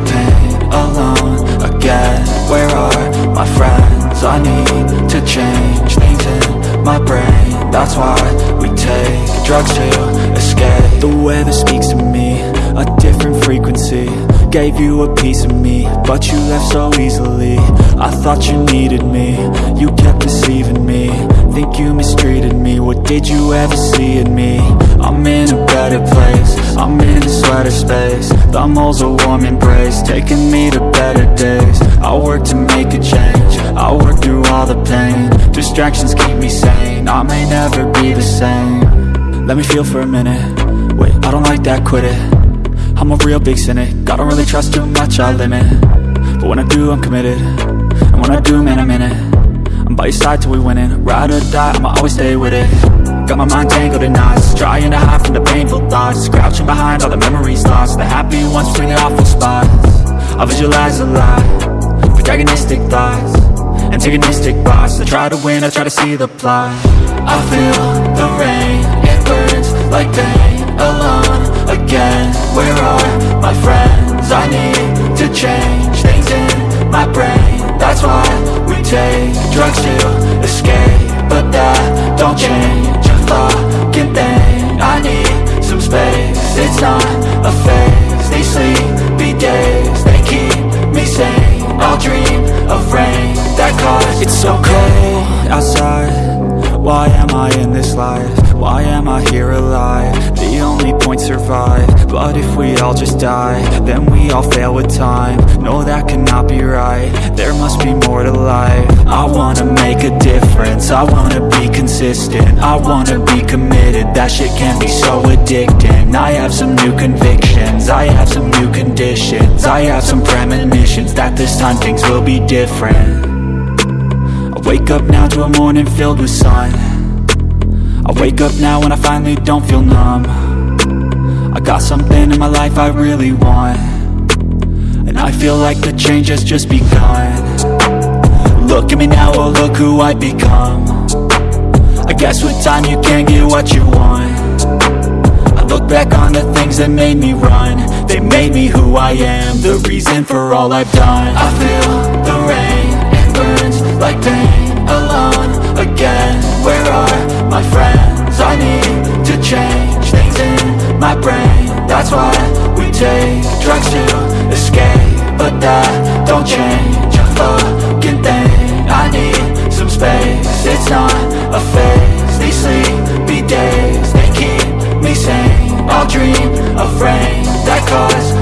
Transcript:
alone. Again Where are my friends? I need to change things in my brain. That's why we take drugs to escape. The weather speaks to me, a different frequency. Gave you a piece of me, but you left so easily. I thought you needed me, you kept deceiving me. Think you mistreated me, what did you ever see in me? I'm sweater space. The moles a warm embrace, taking me to better days. I work to make a change, I work through all the pain. Distractions keep me sane, I may never be the same. Let me feel for a minute, wait, I don't like that, quit it. I'm a real big cynic, I don't really trust too much, I limit. But when I do, I'm committed, and when I do, man, I'm in it. I'm by your side till we win it. Ride or die, I'ma always stay with it Got my mind tangled in knots, trying to hide from the painful thoughts. Crouching behind all the memories lost, the happy ones between the awful spots. I visualize a lot, protagonistic thoughts. Antagonistic boss, I try to win, I try to see the plot. I feel the rain, it burns like pain alone again. Where are my friends? I need to change things in my brain. That's why we take drugs to escape. But that don't change fucking thing. I need some space, it's not a phase. These sleepy days, they keep me sane. I'll dream of rain that cause It's so cold outside. Why am I in this life? Why am I here alive? Only point survive. But if we all just die Then we all fail with time. No, that cannot be right. There must be more to life. I wanna make a difference. I wanna be consistent. I wanna be committed. That shit can be so addicting. I have some new convictions. I have some new conditions. I have some premonitions That this time things will be different. I wake up now to a morning filled with sun. I wake up now and I finally don't feel numb got something in my life I really want. And I feel like the change has just begun. Look at me now, oh look who I've become. I guess with time you can get what you want. I look back on the things that made me run. They made me who I am, the reason for all I've done. I feel drugs to escape But that don't change. A fucking thing. I need some space, it's not a phase. These sleepy days, they keep me sane. I'll dream of rain that cause